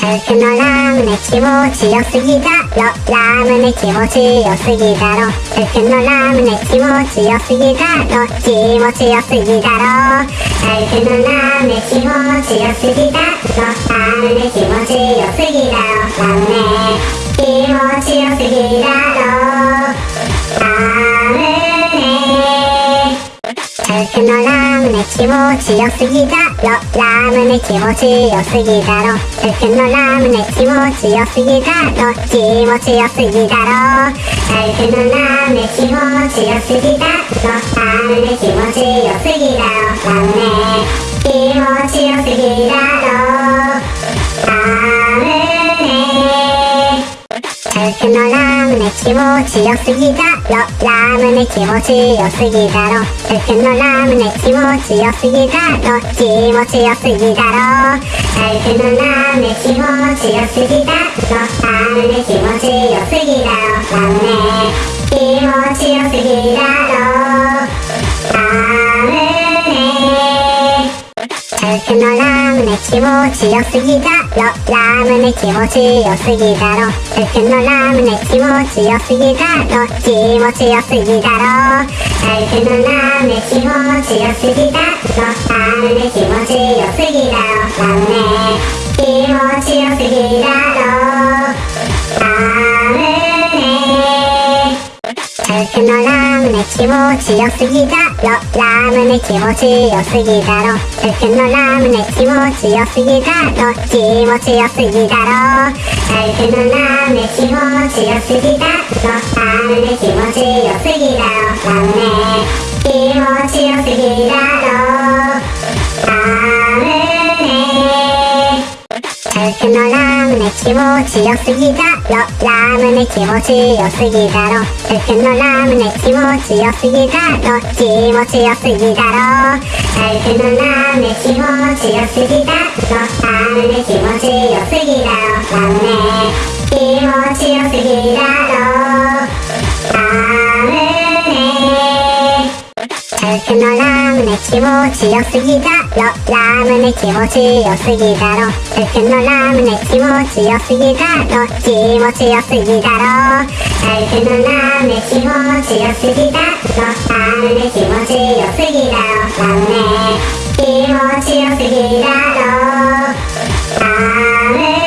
クのラムネ気持ちよすぎだろ。ラムネ気持ちよすぎだろ。クのラムネ気持ちよすぎだろ。気持ちよすぎだろクのラムネ気持ちよすぎだろ。ラムネ気持ちよすぎだろ。ラムネ気持ちよすぎだろ。クのラムネ気持ちよすぎだろ。ラムネ気持ちよすぎだろ。クのラムネ気持ちよすぎだろ。気持ちよすぎだろ。クのラムネ気持ちよすぎだろ。ラムネ気持ちよすぎだろ。ラムネ気持ちよすぎだろ。ラムネクのラムネ気持ちよすぎだろ。ラムネ気持ちよすぎだろ。クのラムネ気持ちよすぎだろ。気持ちよすぎだろクのラムネ気持ちよすぎだろ。ラムネ気持ちよすぎだろ。ラムネ気持ちよすぎだろ。ラムネクのラムネ気持ちよすぎだろ。ラムネ気持ちよすぎだろクのラムネ気持ちよすぎだろ。気持ちよすぎだろクのラムネ気持ちよすぎだろ。ラムネ気持ちよすぎだろ。ラムネ気持ちよすぎだろ。クのラムネ気持ちよすぎだろ。ラムネ気持ちよすぎだろ。クのラムネ気持ちよすぎだろ。気持ちよすぎだろ。クのラムネ気持ちよすぎだろ。ラムネ気持ちよすぎだろ。ラムネ気持ちよすぎだろ。ラムネ気持ちよすぎだろクのラムネ気持ちよすぎだろ。気持ちよすぎだろ。クのラムネ気持ちよすぎだろ。ラムネ気持ちよすぎだろ。ラムネ気持ちよすぎだろ。クのラムネ気持ちよすぎだ。ろ。ラムネ気持ちよすぎだろ。クのラムネ気持ちよすぎだろ。気持ちよすぎだろ。クのラムネ気持ちよすぎだろ。ラムネ気持ちよすぎだろ。ラムネ気持ちよすぎだろ。ラムネ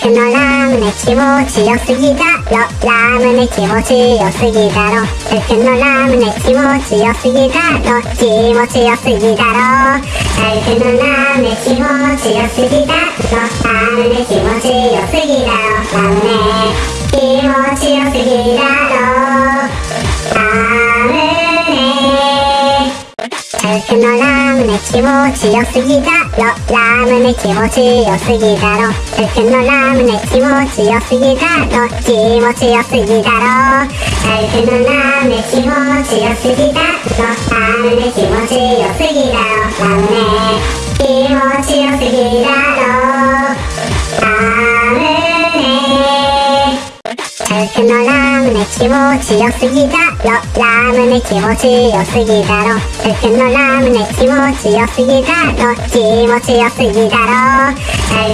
クのラムネ気持ちよすぎだララムネ気持ちよすぎだろ。クのラムネ気持ちよすぎだろ。気持ちよすぎだろ。クのラムネ気持ちよすぎだろ。ラムネ気持ちよすぎだろ。ラムネ気持ちよすぎだろ。ラムネクのラムネ気持ちよすぎだろ。ラムネ気持ちよすぎだろクのラムネ気持ちよすぎだろ。気持ちよすぎだろ。クのラムネ気持ちよすぎだろ。ラムネ気持ちよすぎだろ。ラムネ気持ちよすぎだろ。ラムネクのラムネ気持ちよすぎだろ。ラムネ気持ちよすぎだろ。クのラムネ気持ちよすぎだろ。気持ちよすぎだろ。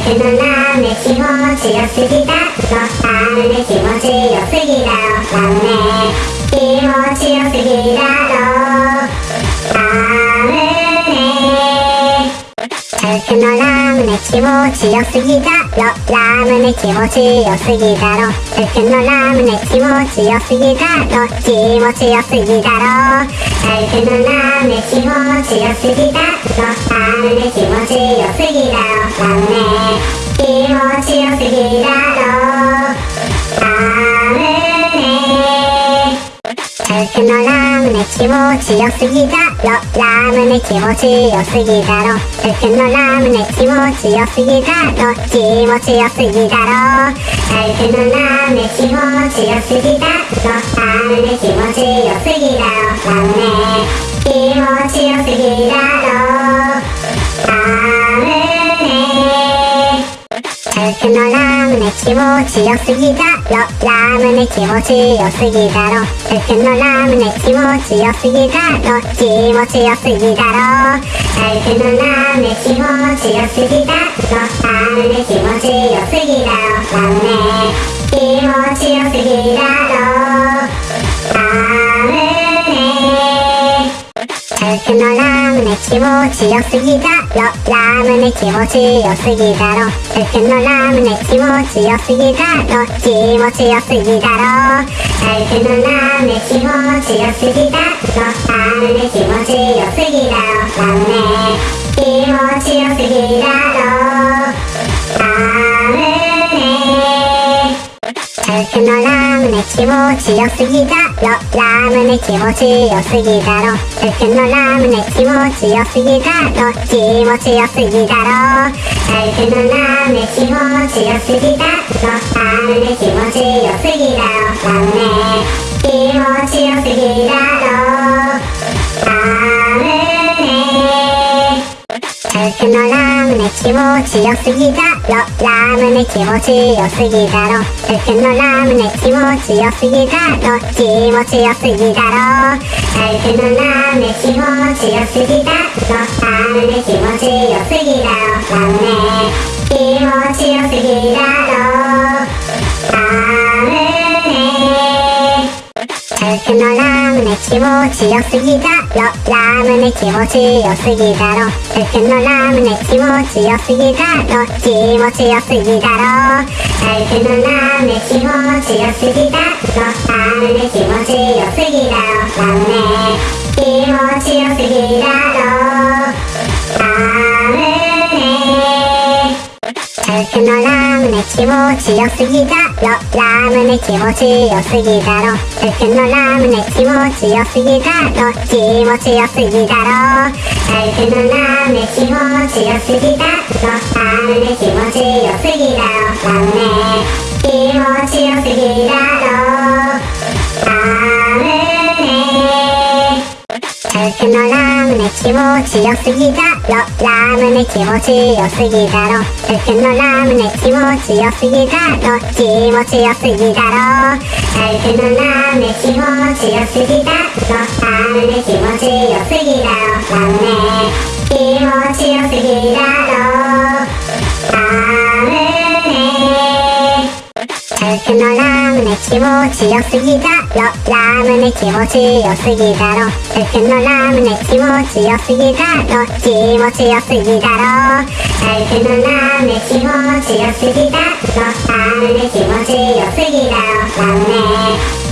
クのラムネ気持ちよすぎだろ。ラムネ気持ちよすぎだろ。ラムネ気持ちよすぎだろ。ラムネクのラムネ気持ちよすぎだろ。ラムネ気持ちよすぎだろ。クのラムネ気持ちよすぎだろ。気持ちよすぎだろ。クのラムネ気持ちよすぎだろ。ラムネ気持ちよすぎだろ。ラムネ気持ちよすぎだ。ろクのラムネ気持ちよすぎだろ。ラムネ気持ちよすぎだろ。クのラムネ気持ちよすぎだろ。気持ちよすぎだろ。クのラムネ気持ちよすぎだろ。ラムネ気持ちよすぎだろ。ラムネ気持ちよすぎだろ。ラ最初のラムネ気持ちよすぎだろ。ラムネ気持ちよすぎだろ。服のラムネ気持ちよすぎだろ。気持ちよすぎだろ。服のラムネ気持ちよすぎだろ。ラムネ気持ちよすぎだろ。ラムネ気持ちよすぎだろ。服のラムネ気持ちよすぎだろ。ラムネ気持ちよすぎだろ。服のラムネ気持ちよすぎだろ。気持ちよすぎだろ。服のラムネ気持ちよすぎだろ。ラムネ気持ちよすぎだろ。ラムネ気持ちよすぎだろ。服のラムネ気持ちよすぎだろ。ラムネ気持ちよすぎだろ。服のラムネ気持ちよすぎだろ。気持ちよすぎだろ。服のラムネ気持ちよすぎだろ。ラムネ気持ちよすぎだろ。ラムネ気持ちよすぎだろ。服のラムネ気持ちよすぎだろ。ラムネ気持ちよすぎだろ。服のラムネ気持ちよすぎだろ。気持ちよすぎだろ。服のラムネ気持ちよすぎだろ。ラムネ気持ちよすぎだろ。ラムネ気持ちよすぎだろ。服のラムネ気持ちよすぎだろ。ラムネ気持ちよすぎだろ。服のラムネ気持ちよすぎだろ。気持ちよすぎだろ。服のラムネ気持ちよすぎだろ。ラムネ気持ちよすぎだろ。ラムネ気持ちよすぎだろ。ラムネ服のラムネ気持ちよすぎだろ。ラムネ気持ちよすぎだろ。服のラムネ気持ちよすぎだろ。気持ちよすぎだろ。服のラムネ気持ちよすぎだろ。ラムネ気持ちよすぎだろ。ラムネ気持ちよすぎだろ。ラムネ服のラムネ気持ちよすぎだろ。ラムネ気持ちよすぎだろ服のラムネ気持ちよすぎだろ。気持ちよすぎだろ服のラムネ気持ちよすぎだろ。ラムネ気持ちよすぎだろ。ラムネ気持ちよすぎだろ。服のラムネ気持ちよすぎだろ。ラムネ気持ちよすぎだろ。服のラムネ気持ちよすぎだろ。気持ちよすぎだろ。服のラムネ気持ちよすぎだろ。ラムネ気持ちよすぎだろ。ラムネ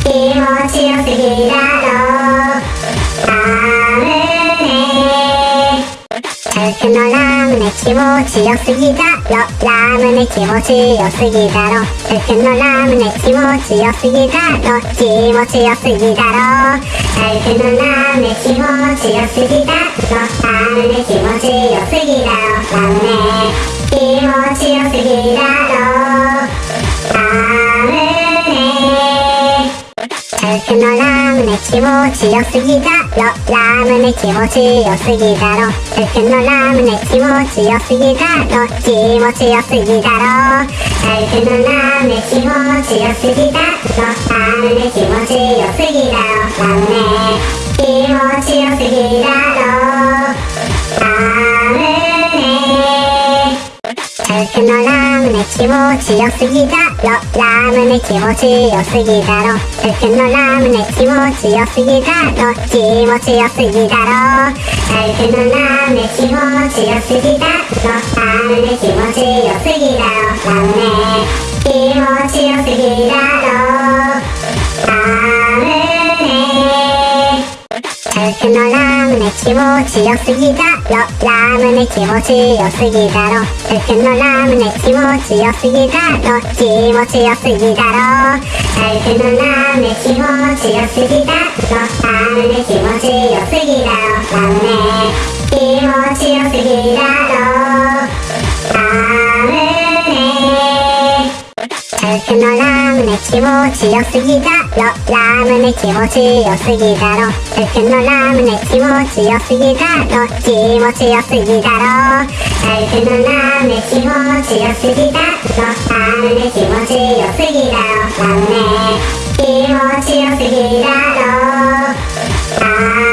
気持ちよすぎだろ。服のラムネ気持ちよすぎだろ。ラムネ気持ちよすぎだろ。服のラムネ気持ちよすぎだろ。気持ちよすぎだろ。服のラムネ気持ちよすぎだろ。ラムネ気持ちよすぎだろ。ラムネ気持ちよすぎだろ。服のラムネ気持ちよすぎだろ。ラムネ気持ちよすぎだろ。服のラムネ気持ちよすぎだろ。気持ちよすぎだろ。服のラムネ気持ちよすぎだろ。ラムネ気持ちよすぎだろ。ラムネ気持ちよすぎだろ。服のラムネ気持ちよすぎだろ。ラムネ気持ちよすぎだろ。服のラムネ気持ちよすぎだろ。気持ちよすぎだろ。服のラムネ気持ちよすぎだろ。ラムネ気持ちよすぎだろ。ラムネ気持ちよすぎだろ。ラムネ服のラムネ気持ちよすぎだろ。ラムネ気持ちよすぎだろ。服のラムネ気持ちよすぎだろ。気持ちよすぎだろ。服のラムネ気持ちよすぎだろ。ラムネ気持ちよすぎだろ。ラムネ気持ちよすぎだろ。ラムネ服僕のラムネ気持ちよすぎだろ。ラムネ気持ちよすぎだろ。僕のラムネ気持ちよすぎだろ。気持ちよすぎだろ。僕のラムネ気持ちよすぎだろ。ラムネ気持ちよすぎだろ。ラムネ気持ちよすぎだろ。ラムネ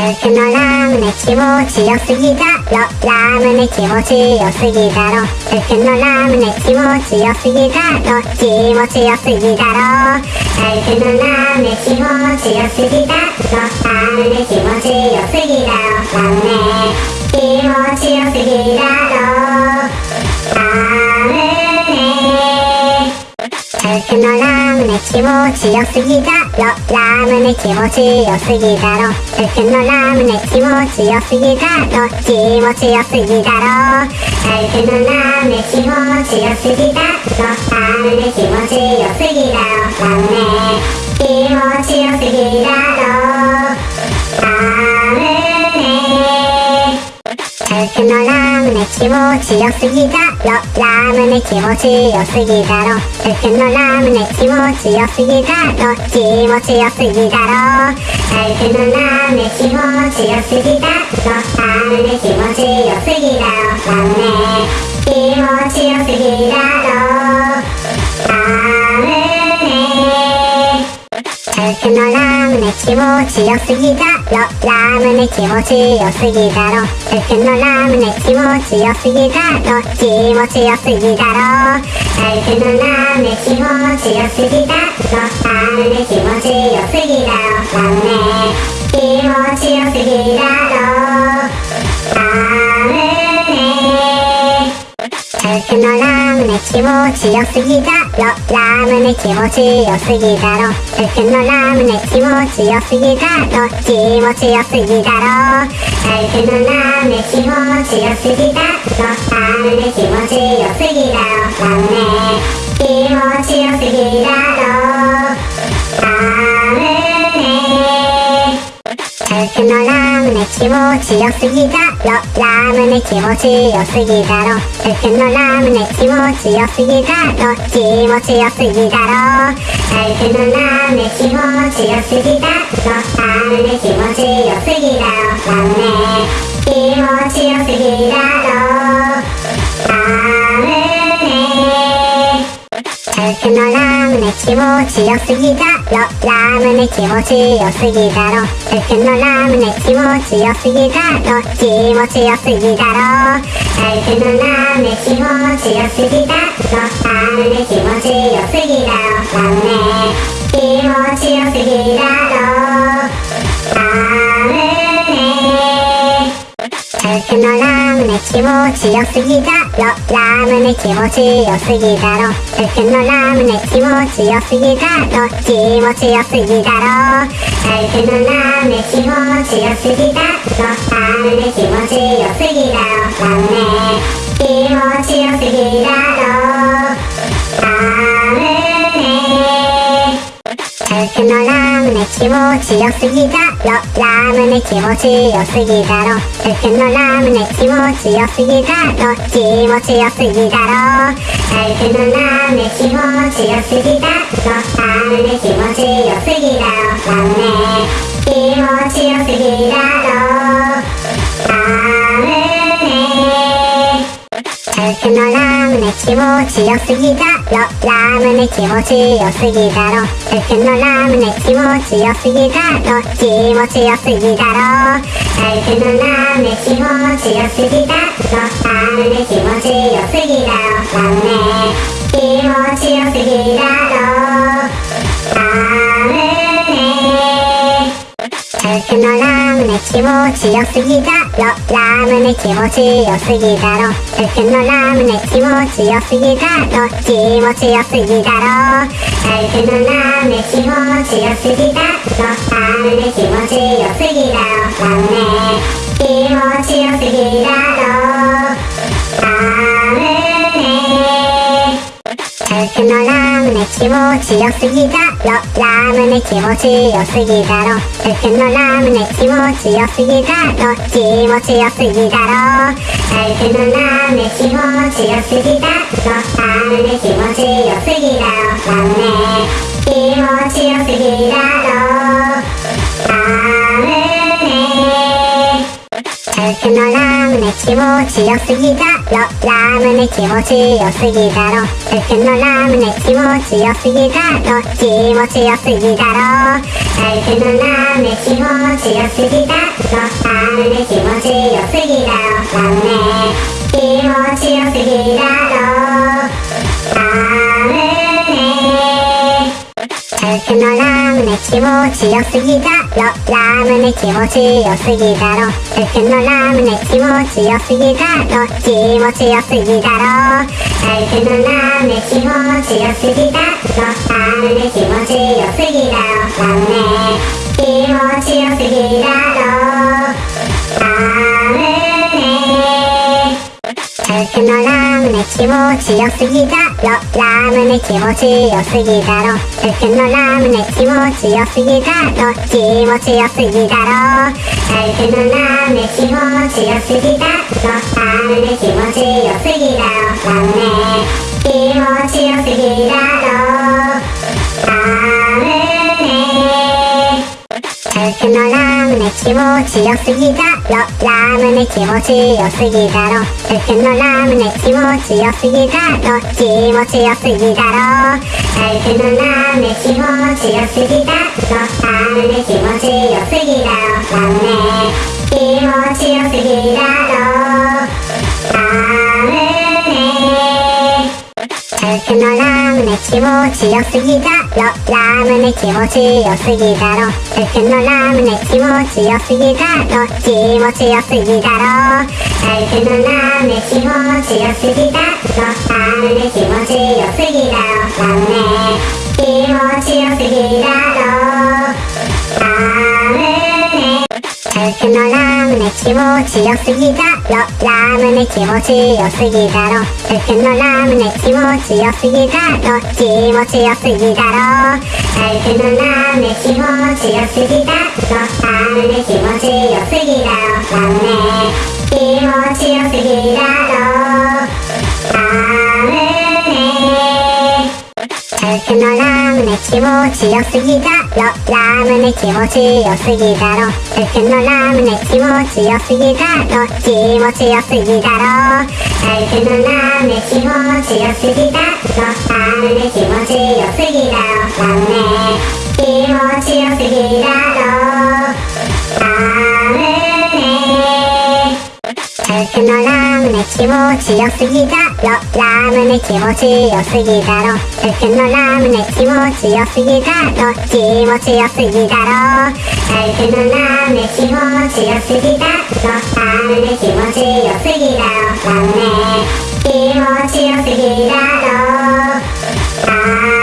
僕のラムネ気持ちよすぎだろ。ラムネ気持ちよすぎだろ。僕のラムネ気持ちよすぎだろ。気持ちよすぎだろ。僕のラムネ気持ちよすぎだろ。ラムネ気持ちよすぎだろ。ラムネ気持ちよすぎだろ。僕のラムネ気持ちよすぎだろ。ラムネ気持ちよすぎだろ。僕のラムネ気持ちよすぎだろ。気持ちよすぎだろ。僕のラムネ気持ちよすぎだろ。ラムネ気持ちよすぎだろ。ラムネ気持ちよすぎだろ。僕のラムネ気持ちよすぎだろ。ラムネ気持ちよすぎだろ。僕のラムネ気持ちよすぎだろ。気持ちよすぎだろ。僕のラムネ気持ちよすぎだろ。ラムネ気持ちよすぎだろ。ラムネ気持ちよすぎだろ。僕のラムネ気持ちよすぎだろ。ラムネ気持ちよすぎだろ。僕のラムネ気持ちよすぎだろ。気持ちよすぎだろ。僕のラムネ気持ちよすぎだろ。ラムネ気持ちよすぎだろ。ラムネ気持ちよすぎだろ。ラムネ僕のラムネ気持ちよすぎだろ。ラムネ気持ちよすぎだろ。僕のラムネ気持ちよすぎだろ。気持ちよすぎだろ。僕のラムネ気持ちよすぎだろ。ラムネ気持ちよすぎだろ。ラムネ気持ちよすぎだろ。ラムネ僕のラムネ気持ちよすぎだろ。ラムネ気持ちよすぎだろ。僕のラムネ気持ちよすぎだろ。気持ちよすぎだろ。僕のラムネ気持ちよすぎだろ。ラムネ気持ちよすぎだろ。ラムネ気持ちよすぎだろ。ラムネ僕のラムネ気持ちよすぎだろ。ラムネ気持ちよすぎだろ。僕のラムネ気持ちよすぎだろ。気持ちよすぎだろ。僕のラムネ気持ちよすぎだろ。ラムネ気持ちよすぎだろ。ラムネ気持ちよすぎだろ。僕のラムネ気持ちよすぎだろ。ラムネ気持ちよすぎだろ。僕のラムネ気持ちよすぎだろ。気持ちよすぎだろ。僕のラムネ気持ちよすぎだろ。ラムネ気持ちよすぎだろ。ラムネ気持ちよすぎだろ。ラムネ僕のラムネ気持ちよすぎだろ。ラムネ気持ちよすぎだろ。僕のラムネ気持ちよすぎだろ。気持ちよすぎだろ。僕のラムネ気持ちよすぎだろ。ラムネ気持ちよすぎだろ。ラムネ気持ちよすぎだろ。僕のラムネ気持ちよすぎだろ。ラムネ気持ちよすぎだろ。僕のラムネ気持ちよすぎだろ。気持ちよすぎだろ。僕のラムネ気持ちよすぎだろ。ラムネ気持ちよすぎだろ。ラムネ気持ちよすぎだろ。ラムネ僕のラムネ気持ちよすぎだろ。ラムネ気持ちよすぎだろ。僕のラムネ気持ちよすぎだろ。気持ちよすぎだろ。僕のラムネ気持ちよすぎだろ。ラムネ気持ちよすぎだろ。ラムネ気持ちよすぎだろ。ラムネ僕のラムネ気持ちよすぎだろ。ラムネ気持ちよすぎだろ。僕のラムネ気持ちよすぎだろ。気持ちよすぎだろ。僕のラムネ気持ちよすぎだろ。ラムネ気持ちよすぎだろ。ラムネ気持ちよすぎだろ。僕のラムネ気持ちよすぎだろ。ラムネ気持ちよすぎだろ。僕のラムネ気持ちよすぎだろ。気持ちよすぎだろ。僕のラムネ気持ちよすぎだろ。ラムネ気持ちよすぎだろ。ラムネ気持ちよすぎだろ。ラムネ僕のラムネ気持ちよすぎだ。ララムネ気持ちよすぎだろ。僕のラムネ気持ちよすぎだろ。気持ちよすぎだろ。僕のラムネ気持ちよすぎだろ。ラムネ気持ちよすぎだろ。ラムネ気持ちよすぎだろ。僕のラムネ気持ちよすぎだろ。ラムネ気持ちよすぎだろ。僕のラムネ気持ちよすぎだろ。気持ちよすぎだろ。僕のラムネ気持ちよすぎだろ。ラムネ気持ちよすぎだろ。ラムネ気持ちよすぎだろ。僕のラムネ気持ちよすぎだ。ろラムネ気持ちよすぎだ。ろ僕のラムネ気持ちよすぎだ。ろ。気持ちよすぎだろ。僕のラムネ気持ちよすぎだろ。ラムネ気持ちよすぎだろ。ラムネ気持ちよすぎだろ。僕のラムネ気持ちよすぎだろ。ラムネ気持ちよすぎだろ。僕のラムネ気持ちよすぎだろ。気持ちよすぎだろ。僕のラムネ気持ちよすぎだろ。ラムネ気持ちよすぎだろ。ラムネ気持ちよすぎだろ。ラムネ僕のラムネ気持ちよすぎだ。ろラムネ気持ちよすぎだ。ろ僕のラムネ気持ちよすぎだ。ろ気持ちよすぎだ。ろ僕のラムネ気持ちよすぎだ。ろラムネ気持ちよすぎだ。ろラムネ気持ちよすぎだ。ろ僕のラムネ気持ちよすぎだろ。ラムネ気持ちよすぎだろ。僕のラムネ気持ちよすぎだろ。気持ちよすぎだろ。僕のラムネ気持ちよすぎだろ。ラムネ気持ちよすぎだろ。ラムネ気持ちよすぎだろ。僕のラムネ気持ちよすぎだろ。ラムネ気持ちよすぎだろ。僕のラムネ気持ちよすぎだろ。気持ちよすぎだろ。僕のラムネ気持ちよすぎだろ。ラムネ気持ちよすぎだろ。ラムネ気持ちよすぎだろラムネ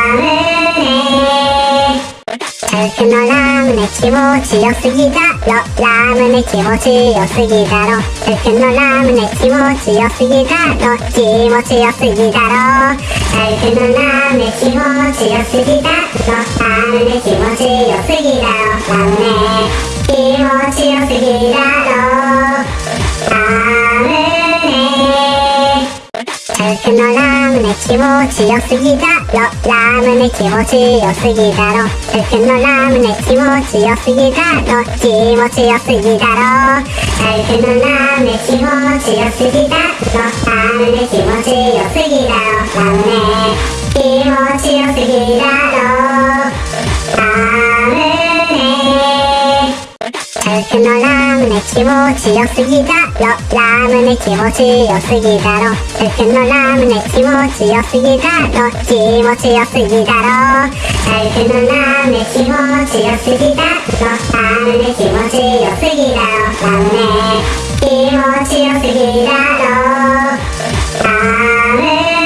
最近のラムネ気持ちよすぎだろ。ラムネ気持ちよすぎだろ。最近のラムネ気持ちよすぎだろ。気持ちよすぎだろ。僕のラムネ気持ちよすぎだろ。ラムネ気持ちよすぎだろ。ラムネ気持ちよすぎだろ。僕のラムネ気持ちよすぎだろ。ラムネ気持ちよすぎだろ。僕のラムネ気持ちよすぎだろ。気持ちよすぎだろ僕のラムネ気持ちよすぎだろ。ラムネ気持ちよすぎだろ。ラムネ気持ちよすぎだろ。僕のラムネ気持ちよすぎだろ。ラムネ気持ちよすぎだろ。僕のラムネ気持ちよすぎだろ。気持ちよすぎだろ。僕のラムネ気持ちよすぎだろ。ラムネ気持ちよすぎだろ。ラムネ気持ちよすぎだろ。ラムネ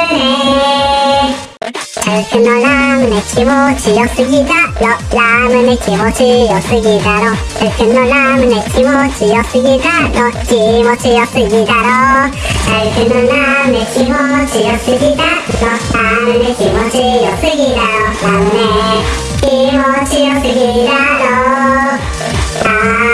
僕僕のラムネ気持ちよすぎだ。ろ。ラムネ気持ちよすぎだろ。僕のラムネ気持ちよすぎだろ。気持ちよすぎだろ。僕のラムネ気持ちよすぎだろ。ラムネ気持ちよすぎだろ。ラムネ気持ちよすぎだろ。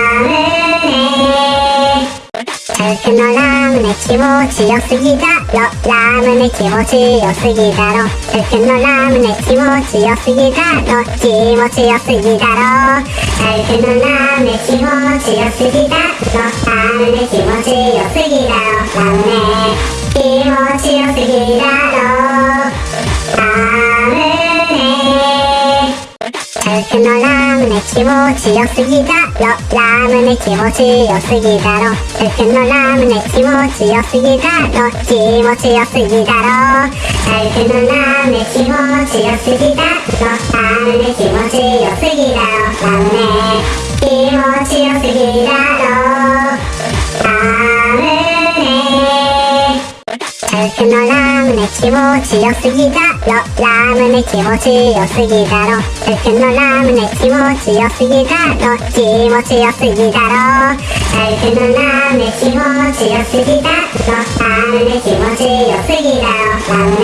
僕のラムネ気持ちよすぎだろ。ラムネ気持ちよすぎだろ。僕のラムネ気持ちよすぎだろ。気持ちよすぎだろ。僕のラムネ気持ちよすぎだろ。ラムネ気持ちよすぎだろ。ラムネ気持ちよすぎだ。ろ僕のラムネ気持ちよすぎだろ。ラムネ気持ちよすぎだろ。僕のラムネ気持ちよすぎだろ。気持ちよすぎだろ。僕のラムネ気持ちよすぎだろ。ラムネ気持ちよすぎだろ。ラムネ気持ちよすぎだろ。ラムネ最近のラムネ気持ちよすぎだろ。ラムネ気持ちよすぎだろ最近のラムネ気持ちよすぎだろ。気持ちよすぎだろ。僕のラムネ気持ちよすぎだろ。ラムネ気持ちよすぎだろ。ラムネ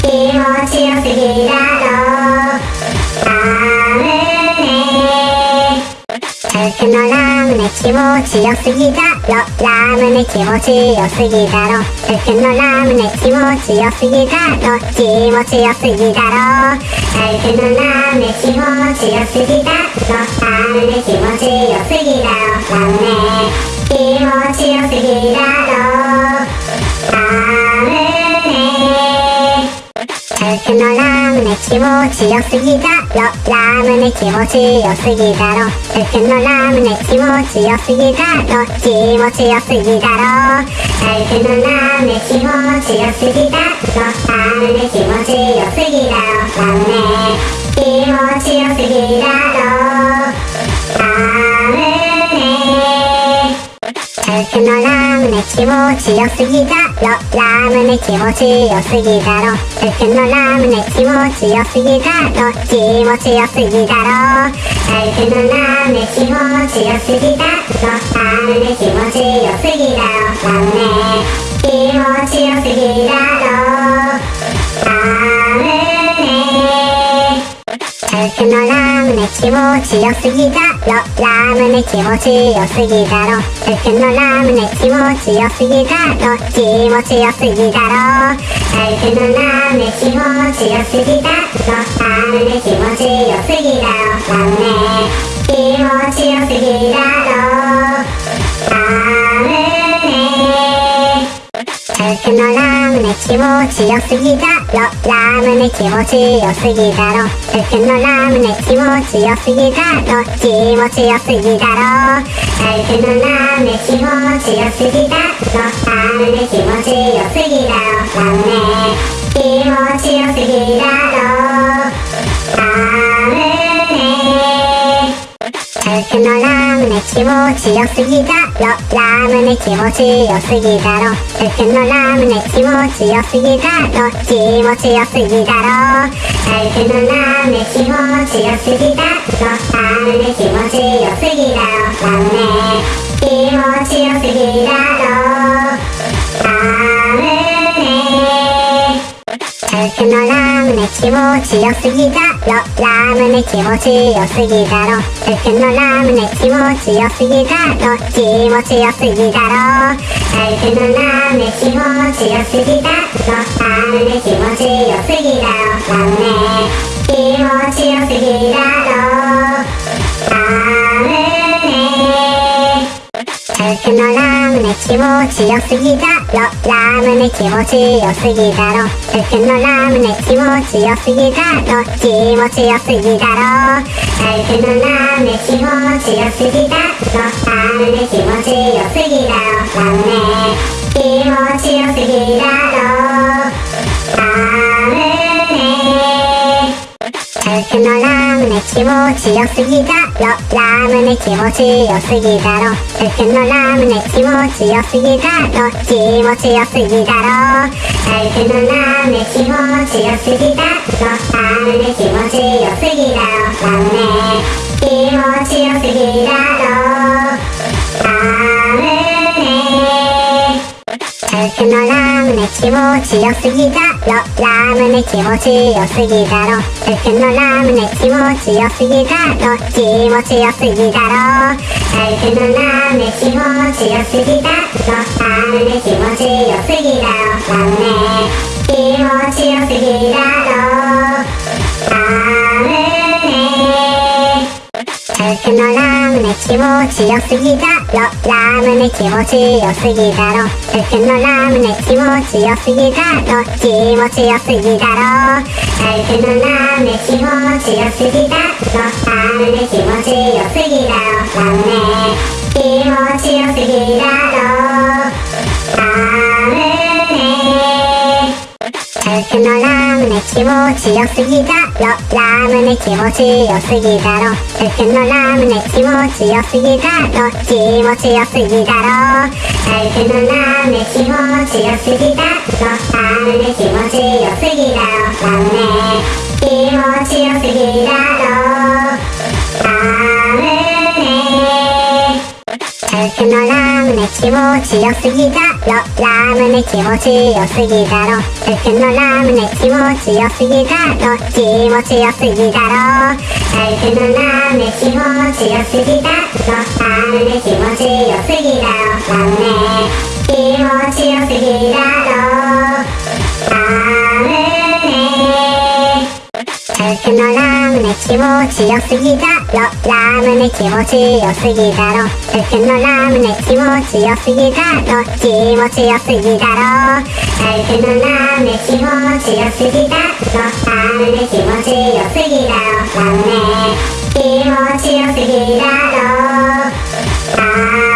気持ちよすぎだろ。僕のラムネ気持ちよすぎだろ。ラムネ気持ちよすぎだろ。僕のラムネ気持ちよすぎだろ。気持ちよすぎだろ。僕のラムネ気持ちよすぎだろ。ラムネ気持ちよすぎだろ。ラムネ気持ちよすぎだろ。僕のラムネ気持ちよすぎだろ。ラムネ気持ちよすぎだろ。僕のラムネ気持ちよすぎだろ。気持ちよすぎだろ。僕のラムネ気持ちよすぎだろ。ラムネ気持ちよすぎだろ。ラムネ気持ちよすぎだろ。ラムネ僕のラムネ気持ちよすぎだろ。ラムネ気持ちよすぎだろ。僕のラムネ気持ちよすぎだろ。気持ちよすぎだろ僕のラムネ気持ちよすぎだろ。ラムネ気持ちよすぎだろ。ラムネ気持ちよすぎだろ。僕のラムネ気持ちよすぎだろ。ラムネ気持ちよすぎだろ。僕のラムネ気持ちよすぎだろ。気持ちよすぎだろ。僕のラムネ気持ちよすぎだろ。ラムネ気持ちよすぎだろ。ラムネ気持ちよすぎだろ。僕のラムネ気持ちよすぎだろ。ラムネ気持ちよすぎだろ。僕のラムネ気持ちよすぎだろ。気持ちよすぎだろ。僕のラムネ気持ちよすぎだろ。ラムネ気持ちよすぎだろ。ラムネ気持ちよすぎだ。ろけのラムネ気持ちよすぎだろ。ラムネ気持ちよすぎだろ。僕のラムネ気持ちよすぎだろ。気持ちよすぎだろ。僕のラムネ気持ちよすぎだろ。ラムネ気持ちよすぎだろ。ラムネ気持ちよすぎだろ。僕のラムネ気持ちよすぎだろ。ラムネ気持ちよすぎだろ。僕のラムネ気持ちよすぎだろ。気持ちよすぎだろ。僕のラムネ気持ちよすぎだろ。ラムネ気持ちよすぎだろ。ラムネ気持ちよすぎだろ。僕のラムネ気持ちよすぎだろ。ラムネ気持ちよすぎだろ。僕のラムネ気持ちよすぎだろ。気持ちよすぎだろ。僕のラムネ気持ちよすぎだろ。ラムネ気持ちよすぎだろ。ラムネ気持ちよすぎだろ。ラムネ僕のラムネ気持ちよすぎだろ。ラムネ気持ちよすぎだろ。福のラムネ気持ちよすぎだろ。気持ちよすぎだろ。福のラムネ気持ちよすぎだろ。ラムネ気持ちよすぎだろ。ラムネ気持ちよすぎだろ。福のラムネ気持ちよすぎだろ。ラムネ気持ちよすぎだろ。福のラムネ気持ちよすぎだろ。気持ちよすぎだろ。福のラムネ気持ちよすぎだろ。ラムネ気持ちよすぎだろ。ラムネ気持ちよすぎだろ。福のラムネ気持ちよすぎだろ。ラムネ気持ちよすぎだろ。福のラムネ気持ちよすぎだろ。気持ちよすぎだろ。福のラムネ気持ちよすぎだろ。ラムネ気持ちよすぎだろ。ラムネ気持ちよすぎだろ。ラムネ福のラムネ気持ちよすぎだろ。ラムネ気持ちよすぎだろ。福のラムネ気持ちよすぎだろ。気持ちよすぎだろ。福のラムネ気持ちよすぎだろ。ラムネ気持ちよすぎだろ。ラムネ気持ちよすぎだろ。ラムネ福のラムネ気持ちよすぎだろ。ラムネ気持ちよすぎだろ。福のラムネ気持ちよすぎだろ。気持ちよすぎだろ。福のラムネ気持ちよすぎだろ。ラムネ気持ちよすぎだろ。ラムネ気持ちよすぎだろ。福のラムネ気持ちよすぎだろ。ラムネ気持ちよすぎだろ。福のラムネ気持ちよすぎだろ。気持ちよすぎだろ。福のラムネ気持ちよすぎだろ。ラムネ気持ちよすぎだろ。ラムネ気持ちよすぎだろ。ラムネ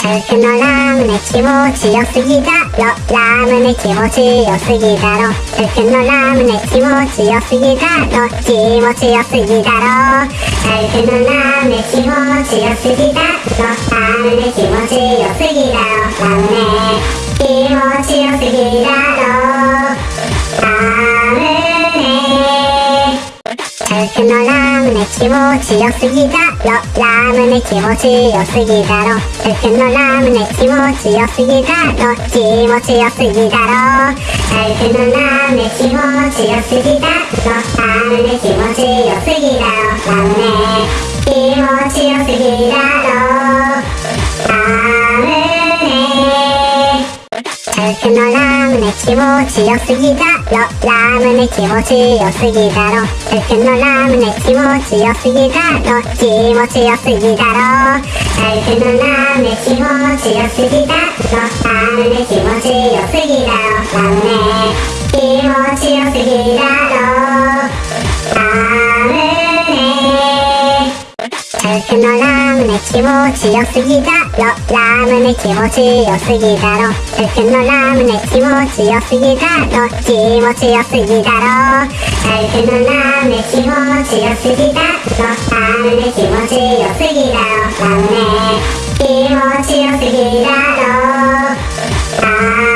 福のラムネ気持ちよすぎだろラムネ気持ちよすぎだろ福のラムネ気持ちよすぎだろ気持ちよすぎだろ福のラムネ気持ちよすぎだろラムネ気持ちよすぎだろラムネ気持ちよすぎだろ福のラムネ気持ちよすぎだろ。ラムネ気持ちよすぎだろ。福のラムネ気持ちよすぎだろ。気持ちよすぎだろ。福のラムネ気持ちよすぎだろ。ラムネ気持ちよすぎだろ。ラムネ気持ちよすぎだろ。福のラムネ気持ちよすぎだろ。ラムネ気持ちよすぎだろ。福のラムネ気持ちよすぎだろ。気持ちよすぎだろ。福のラムネ気持ちよすぎだろ。ラムネ気持ちよすぎだろ。ラムネ気持ちよすぎだろ。ラムネ福のラムネ気持ちよすぎだろ。ラムネ気持ちよすぎだろ。福のラムネ気持ちよすぎだろ。気持ちよすぎだろ。福のラムネ気持ちよすぎだろ。ラムネ気持ちよすぎだろ。ラムネ気持ちよすぎだろ。ラ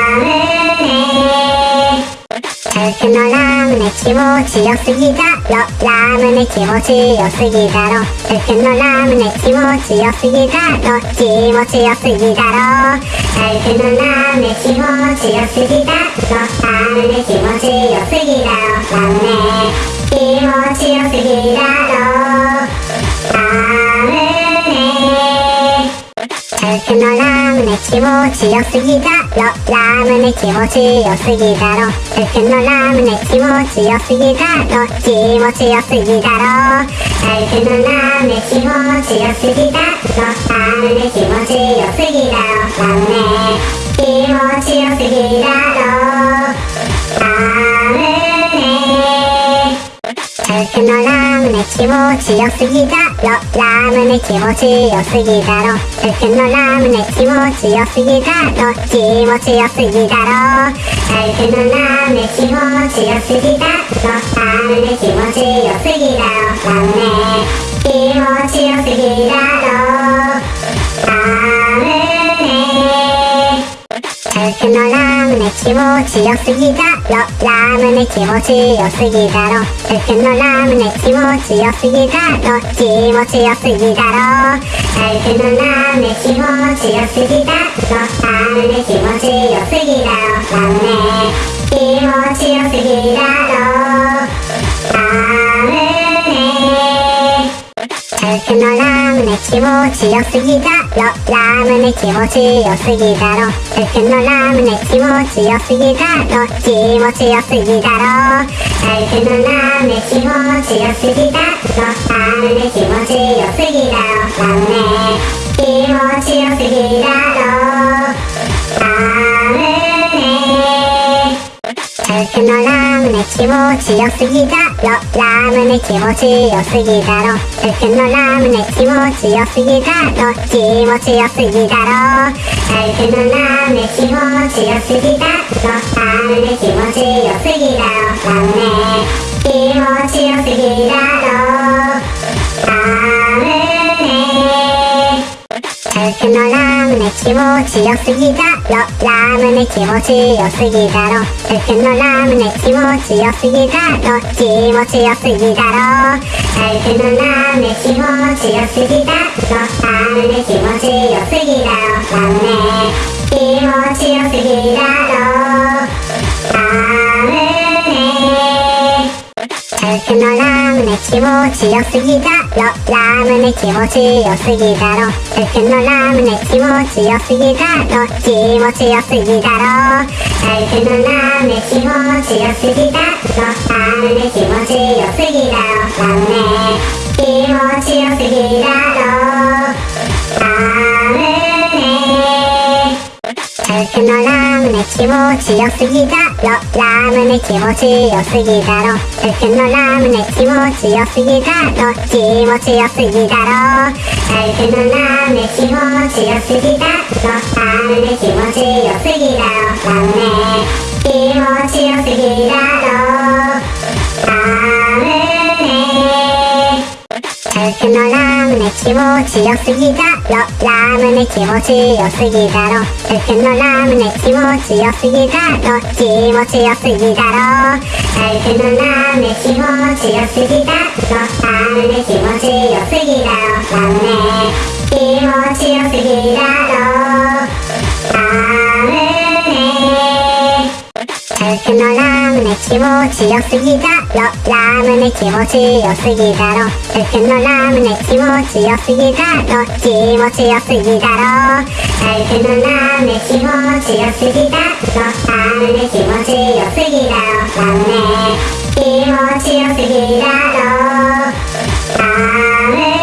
ムネ福のラムネ気持ちよすぎだろ。ラムネ気持ちよすぎだろ。福のラムネ気持ちよすぎだろ。気持ちよすぎだろ。福のラムネ気持ちよすぎだろ。ラムネ気持ちよすぎだろ。ラムネ気持ちよすぎだろ。気持ちよすぎだろ。ラムネ気持ちよすぎだろ。福のラムネ気持ちよすぎだろ。気持ちよすぎだろ福のラムネ気持ちよすぎだろ。ラムネ気持ちよすぎだろ。ラムネ気持ちよすぎだろ。あ相手のラムネ気持ちよすぎだろラムネ気持ちよすぎだろ僕のラムネ気持ちよすぎだろ気持ちよすぎだろ僕のラムネ気持ちよすぎだろラムネ気持ちよすぎだろラムネ気持ちよすぎだろ。僕のラムネ気持ちよすぎだろ。ラムネ気持ちよすぎだろ。僕のラムネ気持ちよすぎだろ。気持ちよすぎだろ。僕のラムネ気持ちよすぎだろ。ラムネ気持ちよすぎだろ。ラムネ気持ちよすぎだろ。僕のラムネ気持ちよすぎだろ。ラムネ気持ちよすぎだろ。僕のラムネ気持ちよすぎだろ。気持ちよすぎだろ。僕のラムネ気持ちよすぎだろ。ラムネ気持ちよすぎだろ。ラムネ気持ちよすぎだろ。ラムネ僕のラムネ気持ちよすぎだろ。ラムネ気持ちよすぎだろ。僕のラムネ気持ちよすぎだろ。気持ちよすぎだろ。僕のラムネ気持ちよすぎだろ。ラムネ気持ちよすぎだろ。ラムネ気持ちよすぎだろ。僕のラムネ気持ちよすぎだろ。ラムネ気持ちよすぎだろ。僕のラムネ気持ちよすぎだろ。気持ちよすぎだろ僕のラムネ気持ちよすぎだろ。ラムネ気持ちよすぎだろ。ラムネ気持ちよすぎだ。ろ僕のラムネ気持ちよすぎだろ。ラムネ気持ちよすぎだろ。僕のラムネ気持ちよすぎだろ。気持ちよすぎだろ。僕のラムネ気持ちよすぎだろ。ラムネ気持ちよすぎだろ。ラムネ気持ちよすぎだろ。ラムネ僕のラムネ気持ちよすぎだろ。ラムネ気持ちよすぎだろ。僕のラムネ気持ちよすぎだろ。気持ちよすぎだろ。僕のラムネ気持ちよすぎだろ。ラムネ気持ちよすぎだろ。ラムネ気持ちよすぎだろ。僕のラムネ気持ちよすぎだろ。ラムネ気持ちよすぎだろ。僕のラムネ気持ちよすぎだろ。気持ちよすぎだろ。僕のラムネ気持ちよすぎだろ。ラムネ気持ちよすぎだろ。ラムネ気持ちよすぎだろ。僕のラムネ気持ちよすぎだろ。ラムネ気持ちよすぎだろ。僕のラムネ気持ちよすぎだろ。気持ちよすぎだろ。僕のラムネ気持ちよすぎだろ。ラムネ気持ちよすぎだろ。ラムネ気持ちよすぎだろ。ラムネ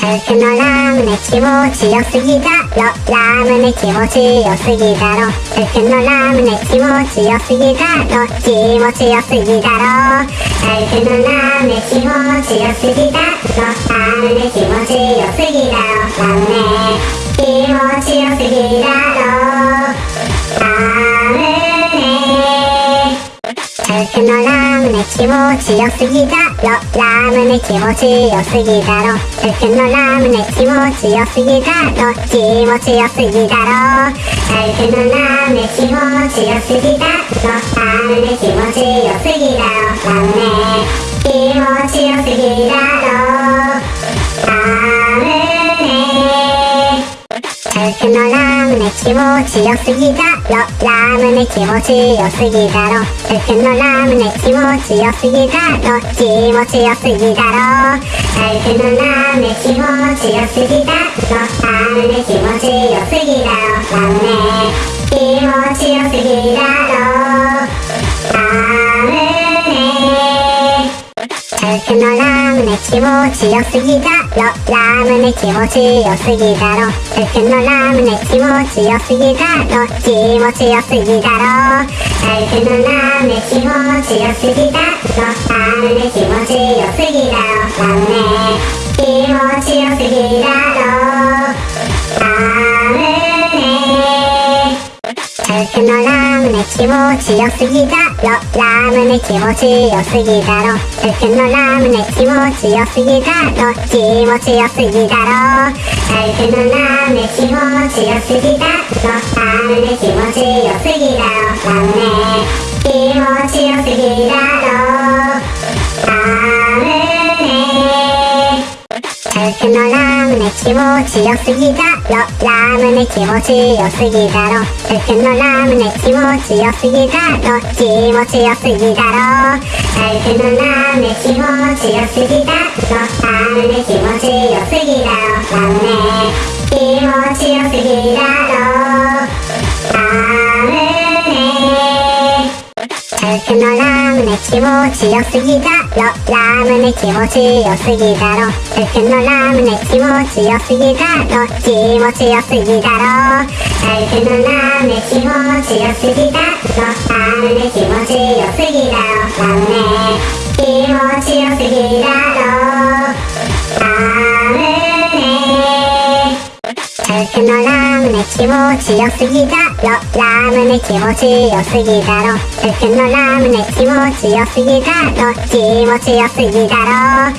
僕のラムネ気持ちよすぎだろラムネ気持ちよすぎだろ僕のラムネ気持ちよすぎだろ気持ちよすぎだろ僕のラムネ気持ちよすぎだろラムネ気持ちよすぎだろラムネ気持ちよすぎだろ。僕のラムネ気持ちよすぎだろ。ラムネ気持ちよすぎだろ。僕のラムネ気持ちよすぎだろ。気持ちよすぎだろ。僕のラムネ気持ちよすぎだろ。ラムネ気持ちよすぎだろ。ラムネ気持ちよすぎだろ。ラムネ僕のラムネ気持ちよすぎだ。ろ。ラムネ気持ちよすぎだろ。僕のラムネ気持ちよすぎだろ。気持ちよすぎだろ。僕のラムネ気持ちよすぎだろ。ラムネ気持ちよすぎだろ。ラムネ気持ちよすぎだろ。酒のラムネ気持ちよすぎだろ。ラムネ気持ちよすぎだろ。酒のラムネ気持ちよすぎだろ。気持ちよすぎだろ。酒のラムネ気持ちよすぎだろ。ラムネ気持ちよすぎだろ。ラムネ気持ちよすぎだろ。服のラムネ気持ちよすぎだろ。ラムネ気持ちよすぎだろ。服のラムネ気持ちよすぎだろ。気持ちよすぎだろ。服のラムネ気持ちよすぎだろ。ラムネ気持ちよすぎだろ。ラムネ気持ちよすぎだ。ろ服のラムネ気持ちよすぎだろ。ラムネ気持ちよすぎだろ。服のラムネ気持ちよすぎだろ。気持ちよすぎだろ。服のラムネ気持ちよすぎだろ。ラムネ気持ちよすぎだろ。ラムネ気持ちよすぎだろ。ラムネ服のラムネ気持ちよすぎだろ。ラムネ気持ちよすぎだろ。服のラムネ気持ちよすぎだろ。気持ちよすぎだろ服のラムネ気持ちよすぎだろ。ラムネ気持ちよすぎだろ。ラムネ気持ちよすぎだろ。服のラムネ気持ちよすぎだろ。ラムネ気持ちよすぎだろ。服のラムネ気持ちよすぎだろ。気持ちよすぎだろ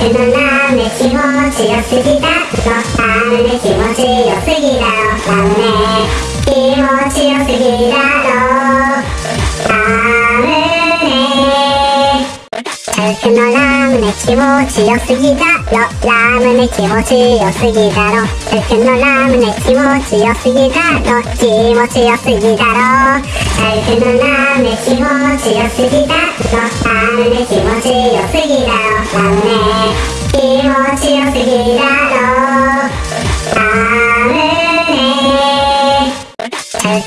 服のラムネ気持ちよすぎだろ。ラムネ気持ちよすぎだろ。ラムネ気持ちよすぎだろ。服のラムネ気持ちよすぎだ。ろラムネ気持ちよすぎだ。ろ服のラムネ気持ちよすぎだろ。気持ちよすぎだろ。服のラムネ気持ちよすぎだろ。ラムネ気持ちよすぎだろ。ラムネ気持ちよすぎだ。ろ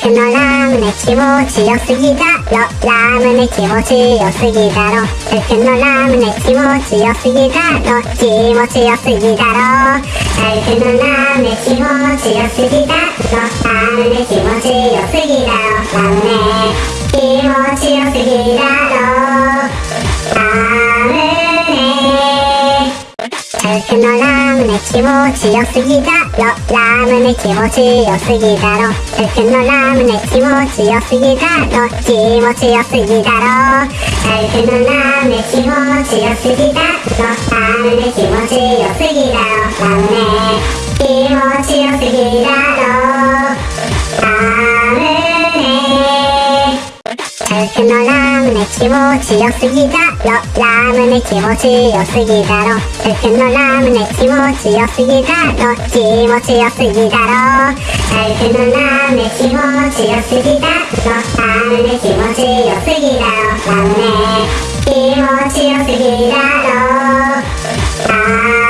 服のラムネ気持ちよすぎだろ。ラムネ気持ちよすぎだろ。服のラムネ気持ちよすぎだろ。気持ちよすぎだろ。服のラムネ気持ちよすぎだろ。ラムネ気持ちよすぎだろ。ラムネ気持ちよすぎだろ。服のラムネ気持ちよすぎだろ。ラムネ気持ちよすぎだろ。服のラムネ気持ちよすぎだろ。気持ちよすぎだろ。服のラムネ気持ちよすぎだろ。ラムネ気持ちよすぎだろ。ラムネ気持ちよすぎだ。ろ服のラムネ気持ちよすぎだろ。ラムネ気持ちよすぎだろ。服のラムネ気持ちよすぎだろ。気持ちよすぎだろ。服のラムネ気持ちよすぎだろ。ラムネ気持ちよすぎだろ。ラムネ気持ちよすぎだろ。ラムネ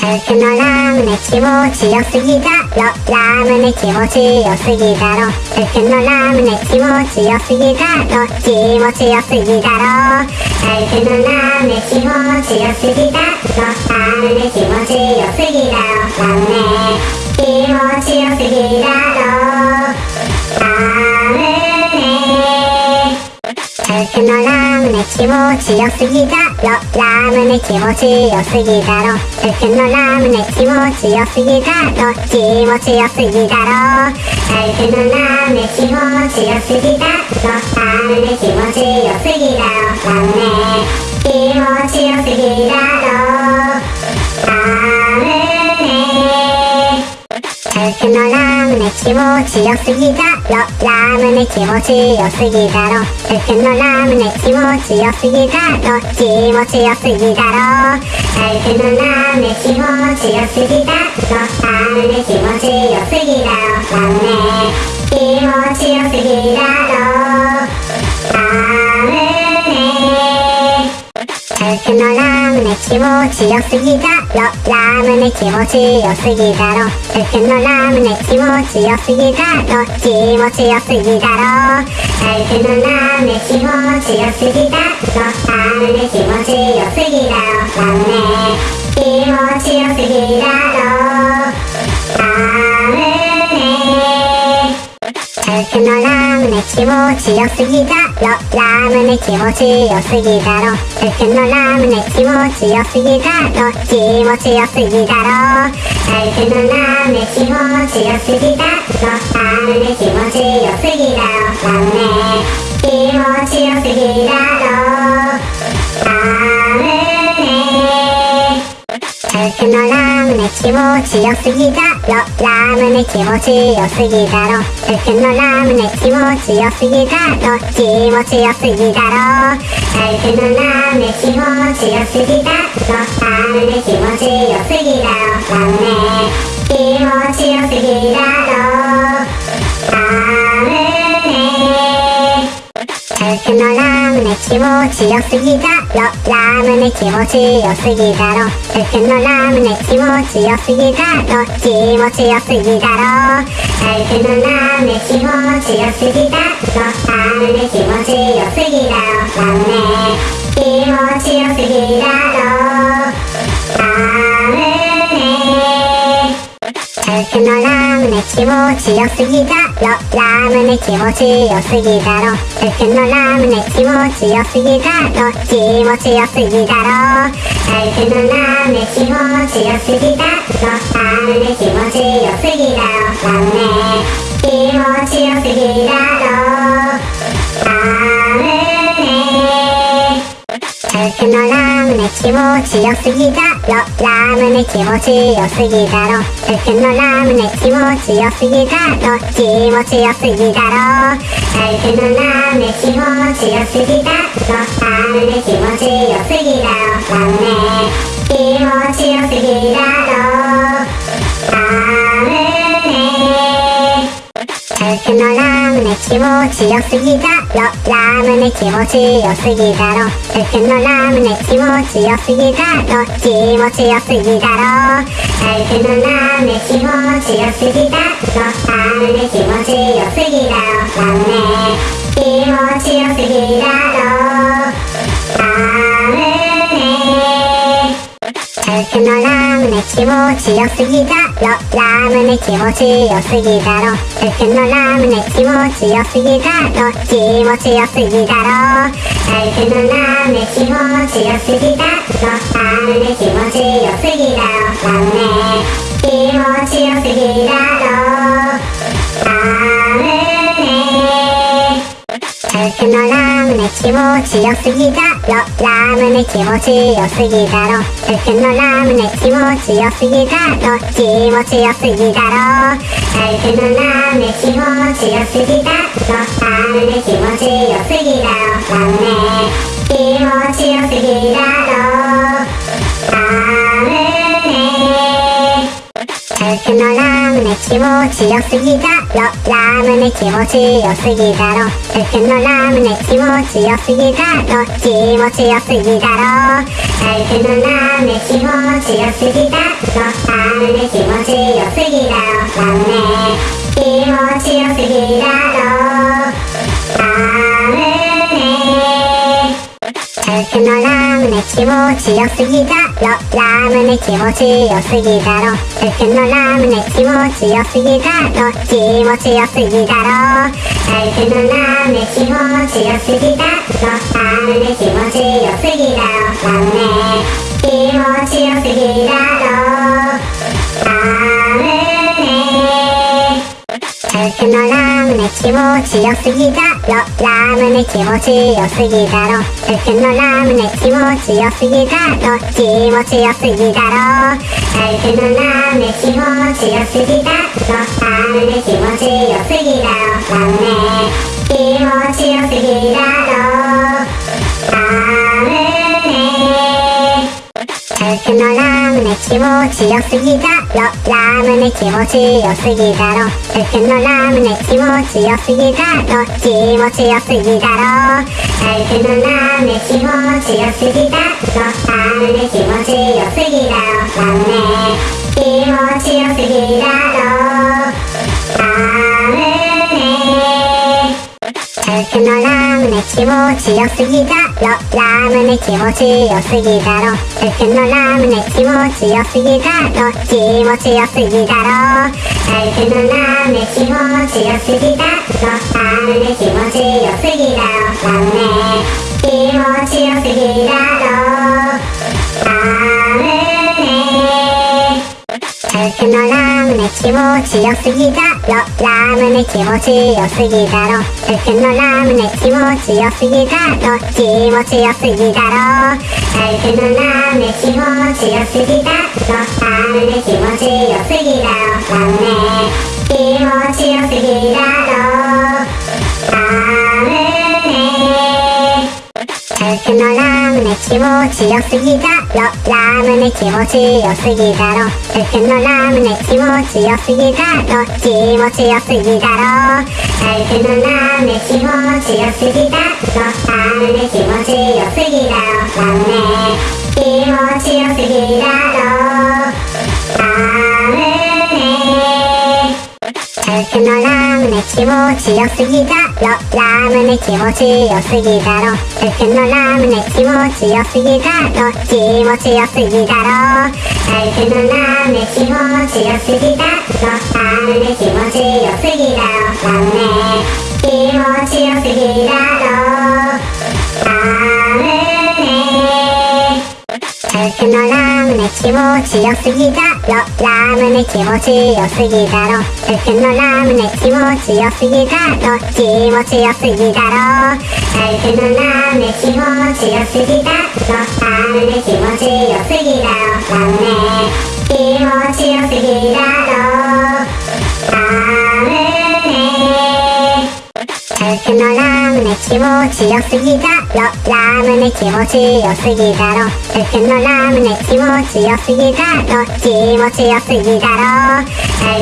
服のラムネ気持ちよすぎだろ。ラムネ気持ちよすぎだろ。服のラムネ気持ちよすぎだろ。気持ちよすぎだろ服のラムネ気持ちよすぎだろラムネ気持ちよすぎだろ。ラムネ気持ちよすぎだろ。服のラムネ気持ちよすぎだろ。ラムネ気持ちよすぎだろ。服のラムネ気持ちよすぎだろ。気持ちよすぎだろ服のラムネ気持ちよすぎだろ。ラムネ気持ちよすぎだろ。ラムネ気持ちよすぎだろ。服のラムネ気持ちよすぎだ。ろラムネ気持ちよすぎだ。ろ服のラムネ気持ちよすぎだろ。気持ちよすぎだろ。服のラムネ気持ちよすぎだろ。ラムネ気持ちよすぎだろ。ラムネ気持ちよすぎだろ。ラムネ服のラムネ気持ちよすぎだろ。ラムネ気持ちよすぎだろ。ふくのラムネ気持ちよすぎだろ。気持ちよすぎだろ。ふくのラムネ気持ちよすぎだろ。ラムネ気持ちよすぎだろ。ラムネ気持ちよすぎだろ。ふくのラムネ気持ちよすぎだろ。ラムネ気持ちよすぎだろ。ふくのラムネ気持ちよすぎだろ。気持ちよすぎだろ。ふくのラムネ気持ちよすぎだろ。ラムネ気持ちよすぎだろ。ラムネ気持ちよすぎだろ。ラムネふくのラムネ気持ちよすぎだろ。ラムネ気持ちよすぎだろ。ふくのラムネ気持ちよすぎだろ。気持ちよすぎだろ。ふくのラムネ気持ちよすぎだろ。ラムネ気持ちよすぎだろ。ラムネ気持ちよすぎだろ。ラムネふくのラムネ気持ちよすぎだろ。ラムネ気持ちよすぎだろ。ふくのラムネ気持ちよすぎだろ。気持ちよすぎだろ。ふくのラムネ気持ちよすぎだろ。ラムネ気持ちよすぎだろ。ラムネ気持ちよすぎだろ。ラムネ最近のラムネ気持ちよすぎだろ。ラムネ気持ちよすぎだろ。最近のラムネ気持ちよすぎだろ。気持ちよすぎだろ。最近のラムネ気持ちよすぎだろ。ラムネ気持ちよすぎだろ。ラムネ気持ちよすぎだろ。ふくのラムネ気持ちよすぎだろ。ラムネ気持ちよすぎだろ。ふくのラムネ気持ちよすぎだろ。気持ちよすぎだろふくのラムネ気持ちよすぎだろ。ラムネ気持ちよすぎだろ。ラムネ気持ちよすぎだろ。ふくのラムネ気持ちよすぎだろ。ラムネ気持ちよすぎだろ。ふくのラムネ気持ちよすぎだろ。気持ちよすぎだろ。ふくのラムネ気持ちよすぎだろ。ラムネ気持ちよすぎだろ。ラムネ気持ちよすぎだろ。ふくのラムネ気持ちよすぎだろ。ラムネ気持ちよすぎだろ。ふくのラムネ気持ちよすぎだろ。気持ちよすぎだろ。ふくのラムネ気持ちよすぎだろ。ラムネ気持ちよすぎだろ。ラムネ気持ちよすぎだろ。ラムネふくのラムネ気持ちよすぎだ。よラムネ気持ちよすぎだろ。ふくのラムネ気持ちよすぎだろ。気持ちよすぎだろ。ふくのラムネ気持ちよすぎだろ。ラムネ気持ちよすぎだろ。ラムネ気持ちよすぎだろ。ふくのラムネ気持ちよすぎだろ。ラムネ気持ちよすぎだろ。ふくのラムネ気持ちよすぎだろ。気持ちよすぎだろ。ふくのラムネ気持ちよすぎだろ。ラムネ気持ちよすぎだろ。ラムネ気持ちよすぎだろ。ラムネ最近のラムネ気持ちよすぎだろ。ラムネ気持ちよすぎだろ。最近のラムネ気持ちよすぎだろ。気持ちよすぎだろ。最近のラムネ気持ちよすぎだろ。ラムネ気持ちよすぎだろ。ラムネ気持ちよすぎだろ。ふくのラムネ気持ちよすぎだろ。ラムネ気持ちよすぎだろふくのラムネ気持ちよすぎだろ。気持ちよすぎだろふくのラムネ気持ちよすぎだろ。ラムネ気持ちよすぎだろ。ラムネ気持ちよすぎだろ。ラムネふ服のラムネ気持ちよすぎだろ。ラムネ気持ちよすぎだろ。服のラムネ気持ちよすぎだろ。気持ちよすぎだろ。服のラムネ気持ちよすぎだろ。ラムネ気持ちよすぎだろ。ラムネ気持ちよすぎだろ。服のラムネ気持ちよすぎだろ。ラムネ気持ちよすぎだろ。服のラムネ気持ちよすぎだろ。気持ちよすぎだろ。服のラムネ気持ちよすぎだろ。ラムネ気持ちよすぎだろ。ラムネ気持ちよすぎだろ。ラムネ服のラムネ気持ちよすぎだろ。ラムネ気持ちよすぎだろ。服のラムネ気持ちよすぎだろ。気持ちよすぎだろ。服のラムネ気持ちよすぎだろ。ラムネ気持ちよすぎだろ。ラムネ気持ちよすぎだろ。ラムネ服のラムネ気持ちよすぎだろ。ラムネ気持ちよすぎだろ。服のラムネ気持ちよすぎだろ。気持ちよすぎだろ服のラムネ気持ちよすぎだろ。ラムネ気持ちよすぎだろ。ラムネ気持ちよすぎだろ。ラムネ服のラムネ気持ちよすぎだろ。ラムネ気持ちよすぎだろ。服のラムネ気持ちよすぎだろ。気持ちよすぎだろ。服のラムネ気持ちよすぎだろ。ラムネ気持ちよすぎだろ。ラムネ気持ちよすぎだろ。服のラムネ気持ちよすぎだろラムネ気持ちよすぎだろ服のラムネ気持ちよすぎだろ気持ちよすぎだろ服のラムネ気持ちよすぎだろラムネ気持ちよすぎだろラムネ気持ちよすぎだろ。服のラムネ気持ちよすぎだろ。ラムネ気持ちよすぎだろ。服のラムネ気持ちよすぎだろ。気持ちよすぎだろ。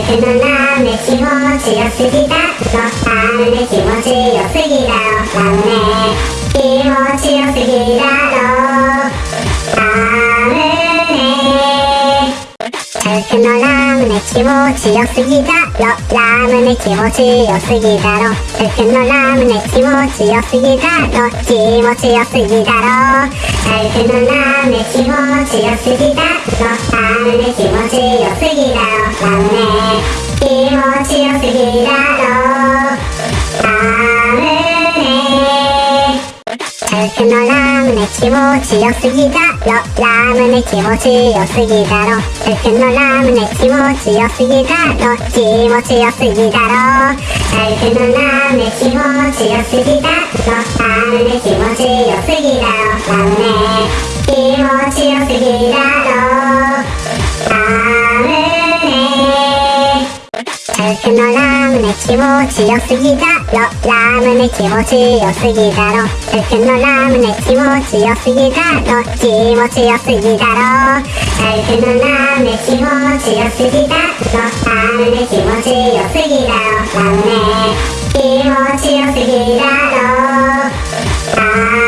服のラムネ気持ちよすぎだろ。ラムネ気持ちよすぎだろ。ラムネ気持ちよすぎだろ。服のラムネ気持ちよすぎだろ。ラムネ気持ちよすぎだろ。服のラムネ気持ちよすぎだろ。気持ちよすぎだろ。服のラムネ気持ちよすぎだろ。ラムネ気持ちよすぎだろ。ラムネ気持ちよすぎだろ。ラムネ服のラムネ気持ちよすぎだろ。ラムネ気持ちよすぎだろ。服のラムネ気持ちよすぎだろ。気持ちよすぎだろ。服のラムネ気持ちよすぎだろ。ラムネ気持ちよすぎだろ。ラムネ気持ちよすぎだろ。ラムネ服のラムネ気持ちよすぎだろ。ラムネ気持ちよすぎだろ。服のラムネ気持ちよすぎだろ。気持ちよすぎだろ。服のラムネ気持ちよすぎだろ。ラムネ気持ちよすぎだろ。ラムネ気持ちよすぎだろ。ラムネ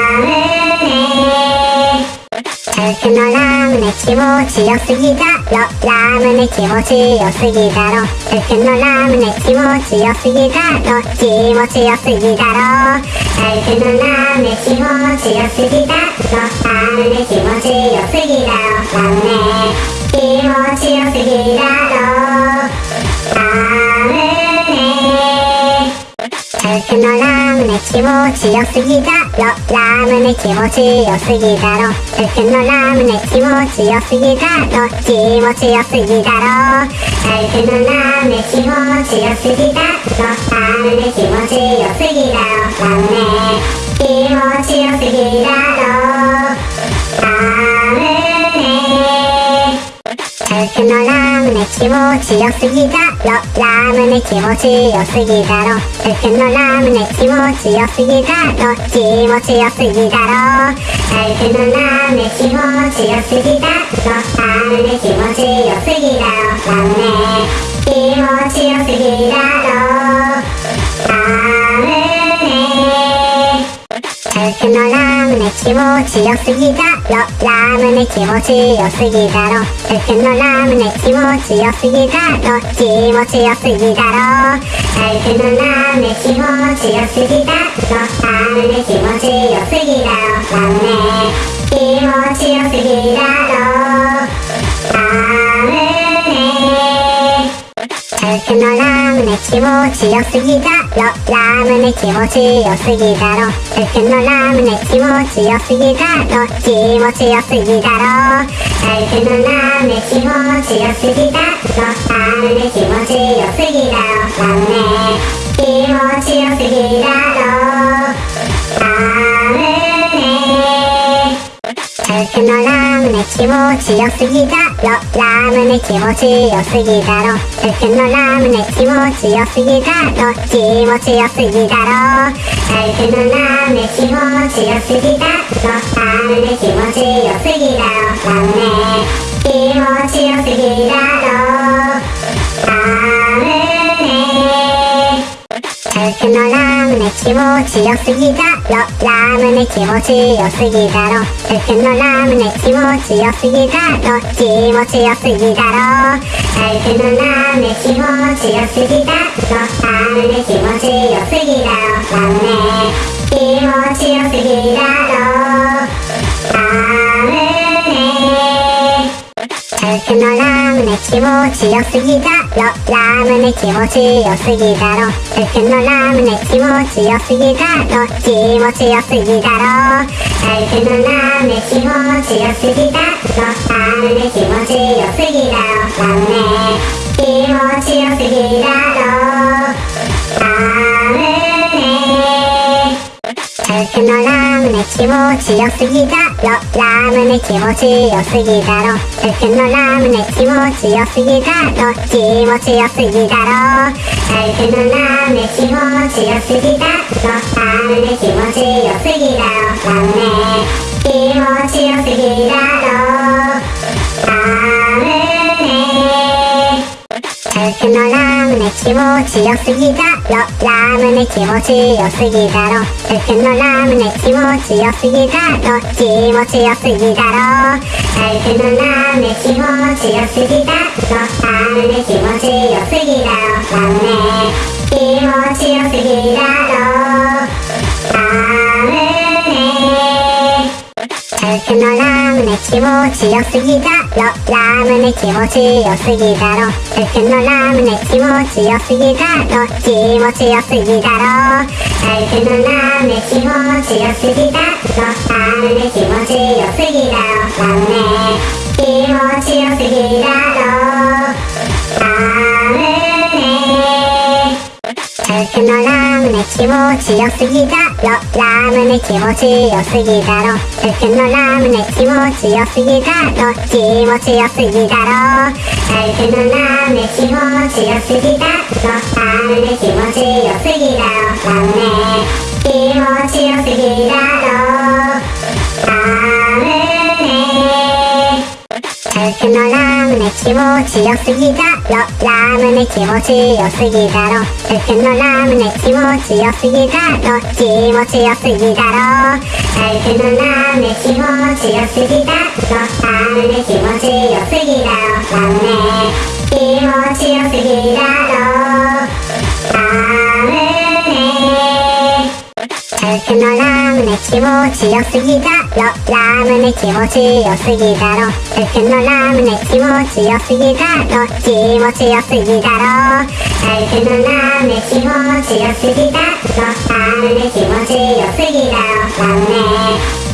服のラムネ気持ちよすぎだろ。ラムネ気持ちよすぎだろ。服のラムネ気持ちよすぎだろ。気持ちよすぎだろ。服のラムネ気持ちよすぎだろ。ラムネ気持ちよすぎだろ。ラムネ気持ちよすぎだ。ろ服のラムネ気持ちよすぎだろ。ラムネ気持ちよすぎだろ。服のラムネ気持ちよすぎだろ。気持ちよすぎだろ。服のラムネ気持ちよすぎだろ。ラムネ気持ちよすぎだろ。ラムネ気持ちよすぎだろ。ラムネ服のラムネ気持ちよすぎだろ。ラムネ気持ちよすぎだろ。服のラムネ気持ちよすぎだろ気持ちよすぎだろ服のラムネ気持ちよすぎだろ。ラムネ気持ちよすぎだろ。ラムネ気持ちよすぎだろ。服のラムネ気持ちよすぎだ。ろラムネ気持ちよすぎだ。ろ服のラムネ気持ちよすぎだ。ろ気持ちよすぎだ。ろ服のラムネ気持ちよすぎだ。ろラムネ気持ちよすぎだ。ろラムネ気持ちよすぎだ。ろ服のラムネ気持ちよすぎだろ。ラムネ気持ちよすぎだろ。服のラムネ気持ちよすぎだろ。気持ちよすぎだろ。服のラムネ気持ちよすぎだろ。ラムネ気持ちよすぎだろ。ラムネ気持ちよすぎだろ。気持ちよすぎだろ。ラムネ気持ちよすぎだろ。服のラムネ気持ちよすぎだろ。気持ちよすぎだろ。服のラムネ気持ちよすぎだろ。ラムネ気持ちよすぎだろラムネ気持ちよすぎだろ。ラムネ服のラムネ気持ちよすぎだラムネ気持ちよすぎだろ。服のラムネ気持ちよすぎだろ。気持ちよすぎだろ。服のラムネ気持ちよすぎだろ。ラムネ気持ちよすぎだろ。ラムネ気持ちよすぎだろ。ラムネ服のラムネ気持ちよすぎだろ。ラムネ気持ちよすぎだろ。服のラムネ気持ちよすぎだろ。気持ちよすぎだろ服のラムネ気持ちよすぎだろラムネ気持ちよすぎだろ。ラムネ気持ちよすぎだろ。服のラムネ気持ちよすぎだろ。ラムネ気持ちよすぎだろ。服のラムネ気持ちよすぎだろ。気持ちよすぎだろ。服のラムネ気持ちよすぎだろ。ラムネ気持ちよすぎだろ。ラムネ気持ちよすぎだろ。服のラムネ気持ちよすぎだ。ろラムネ気持ちよすぎだ。ろ服のラムネ気持ちよすぎだろ。気持ちよすぎだろ。服のラムネ気持ちよすぎだろ。ラムネ気持ちよすぎだろ。ラムネ気持ちよすぎだ。ろ服のラムネ気持ちよすぎだろラムネ気持ちよすぎだろ。服のラムネ気持ちよすぎだろ気持ちよすぎだろ。服のラムネ気持ちよすぎだろ。ラムネ気持ちよすぎだろ。ラムネ気持ちよすぎだろ。服のラムネ気持ちよすぎだろ。ラムネ気持ちよすぎだろ。服のラムネ気持ちよすぎだろ。気持ちよすぎだろ。服のラムネ気持ちよすぎだろ。ラムネ気持ちよすぎだろ。ラムネ気持ちよすぎだろ。服のラムネ気持ちよすぎだろ。ラムネ気持ちよすぎだろ服のラムネ気持ちよすぎだろ。気持ちよすぎだろ服のラムネ気持ちよすぎだろ。ラムネ気持ちよすぎだろ。ラムネ気持ちよすぎだろ。ラムネ服のラムネ気持ちよすぎだろ。ラムネ気持ちよすぎだろ。服のラムネ気持ちよすぎだろ。気持ちよすぎだろ服のラムネ気持ちよすぎだろラムネ気持ちよすぎだろ。ラムネ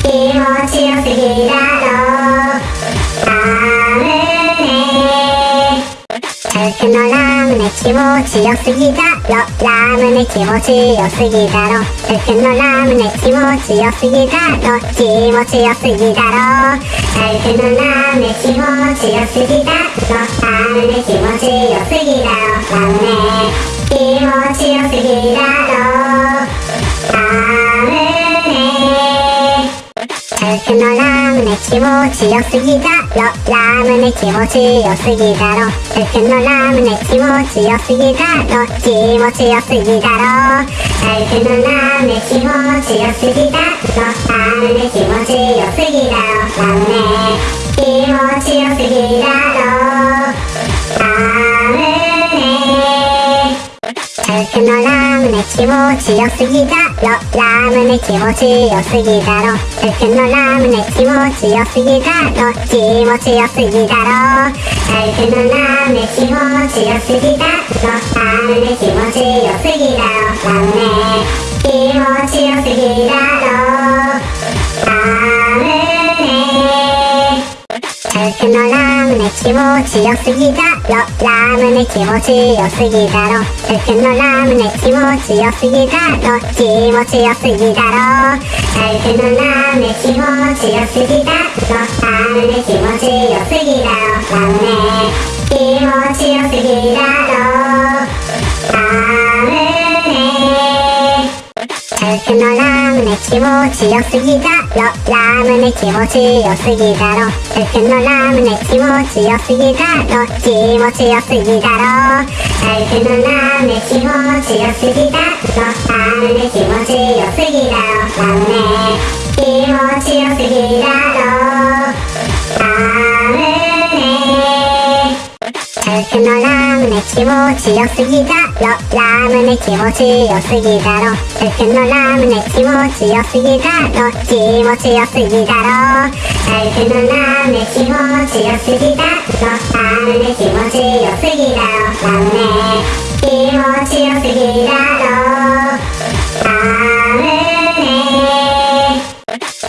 気持ちよすぎだろ。ラムネ僕のラムネ気持ちよすぎだろ。ラムネ気持ちよすぎだろ。僕のラムネ気持ちよすぎだろ。気持ちよすぎだろ。僕のラムネ気持ちよすぎだろ。ラムネ気持ちよすぎだろ。ラムネ気持ちよすぎだろ。僕のラムネ気持ちよすぎだろ。ラムネ気持ちよすぎだろ僕のラムネ気持ちよすぎだろ。気持ちよすぎだろ。僕のラムネ気持ちよすぎだろ。ラムネ気持ちよすぎだろ。ラムネ気持ちよすぎだろ。僕のラムネ気持ちよすぎだろ。ラムネ気持ちよすぎだろ。僕のラムネ気持ちよすぎだろ。気持ちよすぎだろ僕のラムネ気持ちよすぎだろ。ラムネ気持ちよすぎだろ。ラムネ気持ちよすぎだろ。ラムネ僕のラムネ気持ちよすぎだろ。ラムネ気持ちよすぎだろ。僕のラムネ気持ちよすぎだろ。気持ちよすぎだろ。僕のラムネ気持ちよすぎだろ。ラムネ気持ちよすぎだろ。ラムネ気持ちよすぎだろ。僕のラムネ気持ちよすぎだろ。ラムネ気持ちよすぎだろ。僕のラムネ気持ちよすぎだろ。気持ちよすぎだろ僕のラムネ気持ちよすぎだろ。ラムネ気持ちよすぎだろ。ラムネ気持ちよすぎだろ。僕のラムネ気持ちよすぎだろ。ラムネ気持ちよすぎだろ。僕のラムネ気持ちよすぎだろ。気持ちよすぎだろ。僕のラムネ気持ちよすぎだろ。ラムネ気持ちよすぎだろ。ラムネ気持ちよすぎだろ。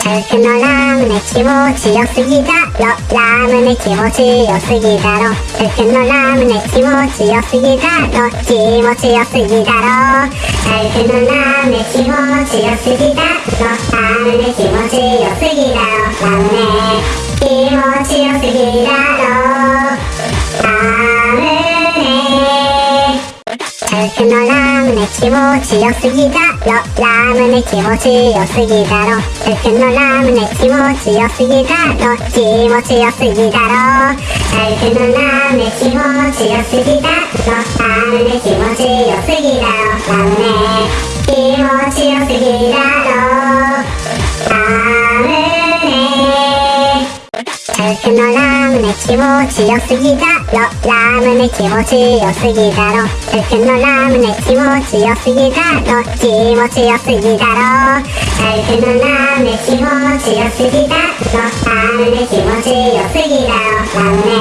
僕のラムネ気持ちよすぎだろ。ラムネ気持ちよすぎだろ。僕のラムネ気持ちよすぎだろ。気持ちよすぎだろ。僕のラムネ気持ちよすぎだろ。ラムネ気持ちよすぎだろ。ラムネ気持ちよすぎだろ。僕のラムネ気持ちよすぎだろ。ラムネ気持ちよすぎだろ。僕のラムネ気持ちよすぎだろ。気持ちよすぎだろ。僕のラムネ気持ちよすぎだろ。ラムネ気持ちよすぎだろ。ラムネ気持ちよすぎだろ。ラムネ僕のラムネ気持ちよすぎだろ。ラムネ気持ちよすぎだろ。僕のラムネ気持ちよすぎだろ。気持ちよすぎだろ。僕のラムネ気持ちよすぎだろ。ラムネ気持ちよすぎだろ。ラムネ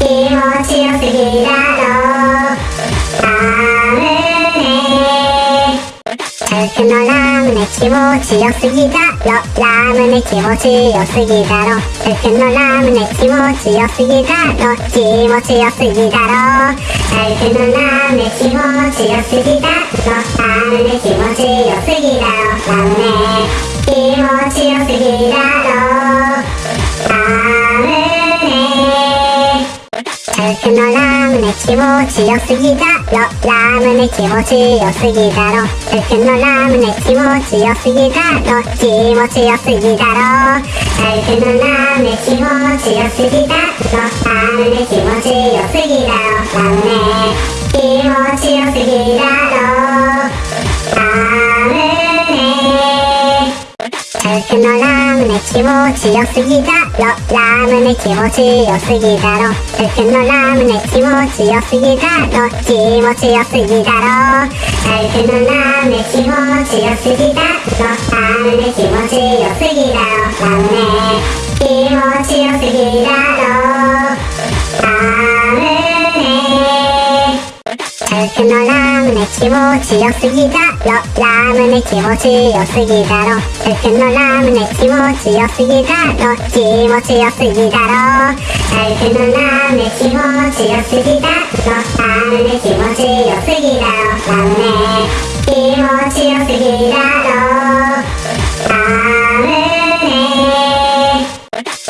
気持ちよすぎだろ。僕のラムネ気持ちよすぎだろ。ラムネ気持ちよすぎだろ。僕のラムネ気持ちよすぎだろ。気持ちよすぎだろ。僕のラムネ気持ちよすぎだろ。ラムネ気持ちよすぎだろ。ラムネ気持ちよすぎだ。ろけのラムネ気持ちよすぎだろ。ラムネ気持ちよすぎだろ。僕のラムネ気持ちよすぎだろ。気持ちよすぎだろ。僕のラムネ気持ちよすぎだろ。ラムネ気持ちよすぎだろ。ラムネ気持ちよすぎだろ。僕のラムネ気持ちよすぎだろ。ラムネ気持ちよすぎだろ。僕のラムネ気持ちよすぎだろ。気持ちよすぎだろ。僕のラムネ気持ちよすぎだろ。ラムネ気持ちよすぎだろ。ラムネ気持ちよすぎだろ。ラムネ僕僕のラムネ気持ちよすぎだろ。ラムネ気持ちよすぎだろ。僕のラムネ気持ちよすぎだろ。気持ちよすぎだろ。僕のラムネ気持ちよすぎだろ。ラムネ気持ちよすぎだろ。ラムネ気持ちよすぎだろ。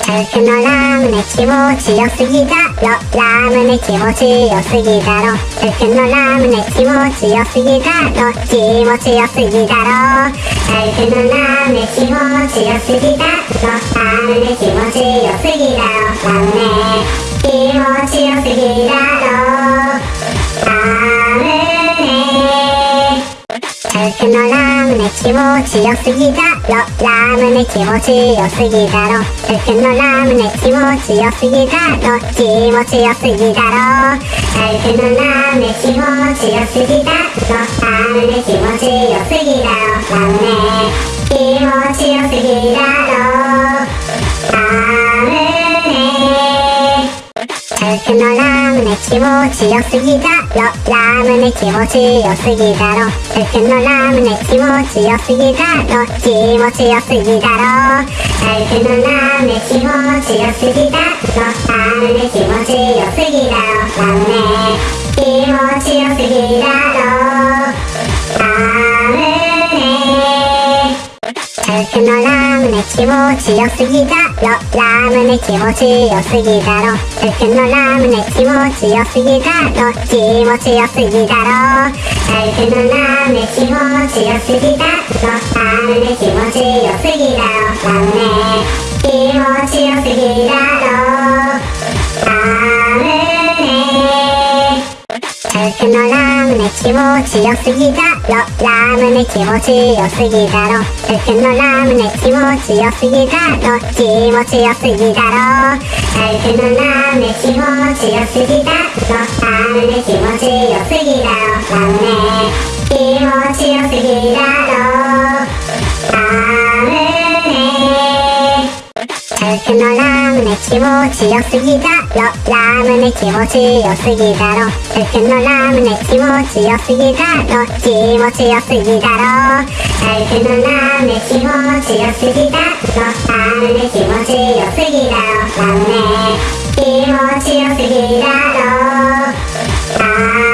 僕のラムネ気持ちよすぎだろ。ラムネ気持ちよすぎだろ。僕のラムネ気持ちよすぎだろ。気持ちよすぎだろ。僕のラムネ気持ちよすぎだろ。ラムネ気持ちよすぎだろ。ラムネ気持ちよすぎだろ。ラムネ僕のラムネ気持ちよすぎだろ。ラムネ気持ちよすぎだろ。僕のラムネ気持ちよすぎだろ。気持ちよすぎだろ。僕のラムネ気持ちよすぎだろ。ラムネ気持ちよすぎだろ。ラムネ気持ちよすぎだろ。ラムネ僕のラムネ気持ちよすぎだろ。ラムネ気持ちよすぎだろ。僕のラムネ気持ちよすぎだろ。気持ちよすぎだろ。僕のラムネ気持ちよすぎだろ。ラムネ気持ちよすぎだろ。ラムネ気持ちよすぎだろ。僕のラムネ気持ちよすぎだろラムネ気持ちよすぎだろ僕のラムネ気持ちよすぎだろ気持ちよすぎだろ僕のラムネ気持ちよすぎだろラムネ気持ちよすぎだろラムネ気持ちよすぎだろ僕のラムネ気持ちよすぎだろ。ラムネ気持ちよすぎだろ。僕のラムネ気持ちよすぎだろ。気持ちよすぎだろ。僕のラムネ気持ちよすぎだろ。ラムネ気持ちよすぎだろ。ラムネ気持ちよすぎだろ。僕のラムネ気持ちよすぎだろ。ラムネ気持ちよすぎだろ。僕のラムネ気持ちよすぎだろ。気持ちよすぎだろ。僕のラムネ気持ちよすぎだろ。ラムネ気持ちよすぎだろ。ラムネ気持ちよすぎだろ。